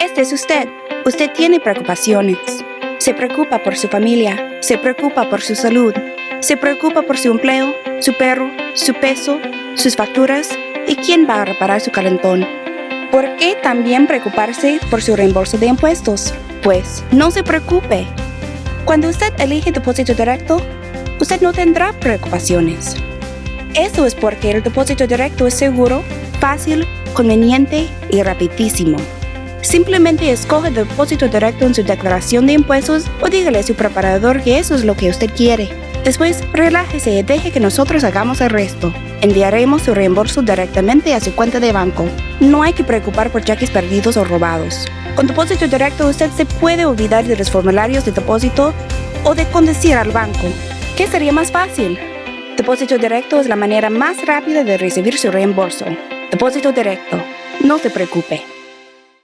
Este es usted. Usted tiene preocupaciones. Se preocupa por su familia, se preocupa por su salud, se preocupa por su empleo, su perro, su peso, sus facturas y quién va a reparar su calentón. ¿Por qué también preocuparse por su reembolso de impuestos? Pues no se preocupe. Cuando usted elige depósito directo, usted no tendrá preocupaciones. Eso es porque el depósito directo es seguro, fácil, conveniente y rapidísimo. Simplemente escoge depósito directo en su declaración de impuestos o dígale a su preparador que eso es lo que usted quiere. Después, relájese y deje que nosotros hagamos el resto. Enviaremos su reembolso directamente a su cuenta de banco. No hay que preocupar por cheques perdidos o robados. Con depósito directo usted se puede olvidar de los formularios de depósito o de conducir al banco. ¿Qué sería más fácil? Depósito directo es la manera más rápida de recibir su reembolso. Depósito directo. No se preocupe.